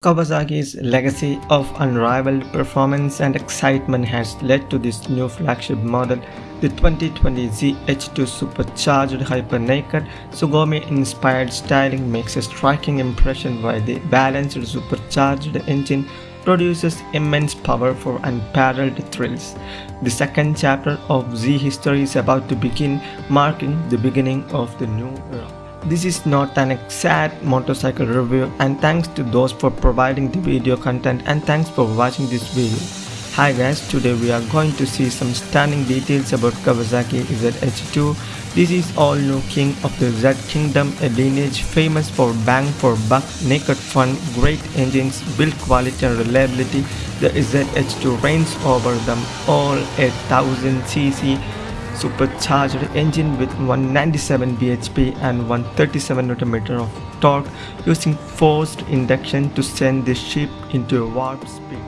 Kawasaki's legacy of unrivaled performance and excitement has led to this new flagship model, the 2020 ZH2 supercharged hyper-naked Sugomi-inspired styling makes a striking impression while the balanced supercharged engine produces immense power for unparalleled thrills. The second chapter of Z history is about to begin, marking the beginning of the new era. This is not an exact motorcycle review and thanks to those for providing the video content and thanks for watching this video. Hi guys, today we are going to see some stunning details about Kawasaki ZH2. This is all new king of the Z Kingdom, a lineage famous for bang for buck, naked fun, great engines, build quality and reliability. The ZH2 reigns over them all a 1000cc supercharged engine with 197 bhp and 137 Nm of torque using forced induction to send the ship into a warp speed.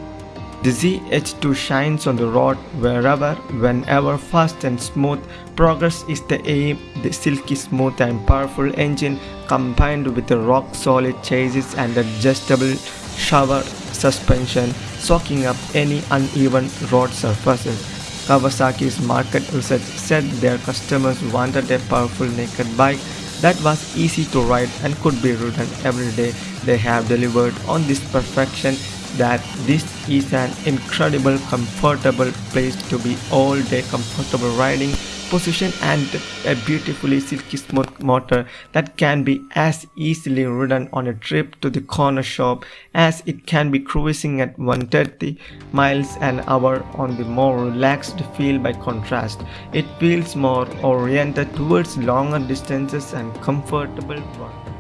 The ZH2 shines on the road wherever, whenever, fast and smooth. Progress is the aim. The silky smooth and powerful engine combined with a rock-solid chassis and adjustable Showa suspension, soaking up any uneven road surfaces. Kawasaki's market research said their customers wanted a powerful naked bike that was easy to ride and could be ridden every day. They have delivered on this perfection that this is an incredible comfortable place to be all day comfortable riding position and a beautifully silky smooth motor that can be as easily ridden on a trip to the corner shop as it can be cruising at 130 miles an hour on the more relaxed feel by contrast. It feels more oriented towards longer distances and comfortable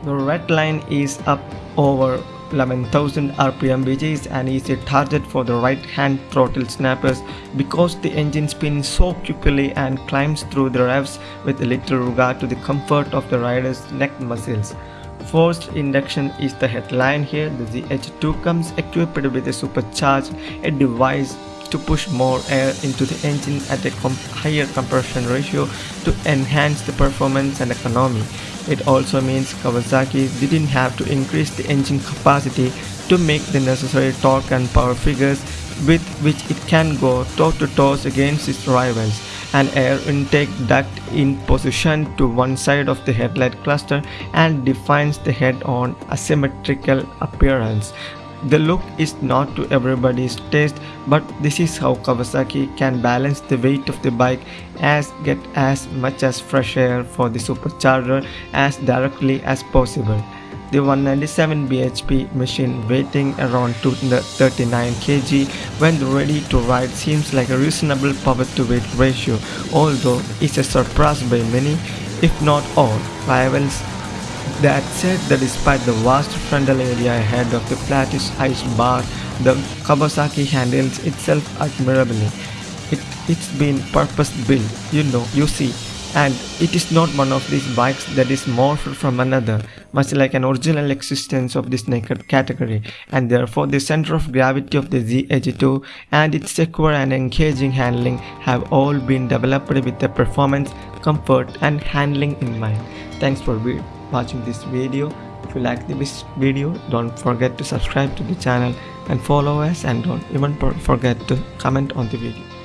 The red line is up over 11,000 rpm which is easy target for the right hand throttle snappers because the engine spins so quickly and climbs through the revs with little regard to the comfort of the rider's neck muscles. Forced induction is the headline here. The ZH2 comes equipped with a supercharged a device to push more air into the engine at a comp higher compression ratio to enhance the performance and economy. It also means Kawasaki didn't have to increase the engine capacity to make the necessary torque and power figures with which it can go toe-to-toe -toe against its rivals. An air intake duct in position to one side of the headlight cluster and defines the head-on asymmetrical appearance. The look is not to everybody's taste but this is how Kawasaki can balance the weight of the bike as get as much as fresh air for the supercharger as directly as possible. The 197 bhp machine weighing around 239 kg when ready to ride seems like a reasonable power to weight ratio although it's a surprise by many if not all rivals that said that despite the vast frontal area ahead of the flattish ice bar, the Kawasaki handles itself admirably. It, it's been purpose-built, you know, you see, and it is not one of these bikes that is morphed from another, much like an original existence of this naked category, and therefore the center of gravity of the ZH2 and its secure and engaging handling have all been developed with the performance, comfort, and handling in mind. Thanks for watching this video. If you like this video, don't forget to subscribe to the channel and follow us and don't even forget to comment on the video.